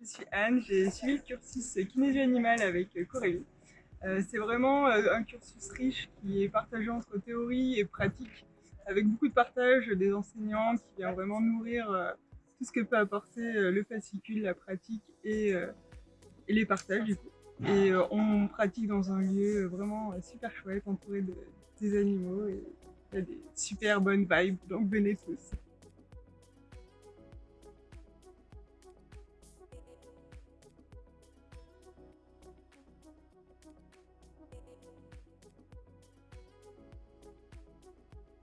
Je suis Anne, j'ai suivi le cursus kinésie animale avec euh, Corélie. Euh, c'est vraiment euh, un cursus riche qui est partagé entre théorie et pratique, avec beaucoup de partage des enseignants qui vient vraiment nourrir tout ce que peut apporter le fascicule, la pratique et, et les partages du coup. Et on pratique dans un lieu vraiment super chouette, entouré de, des animaux et il y a des super bonnes vibes, donc venez tous.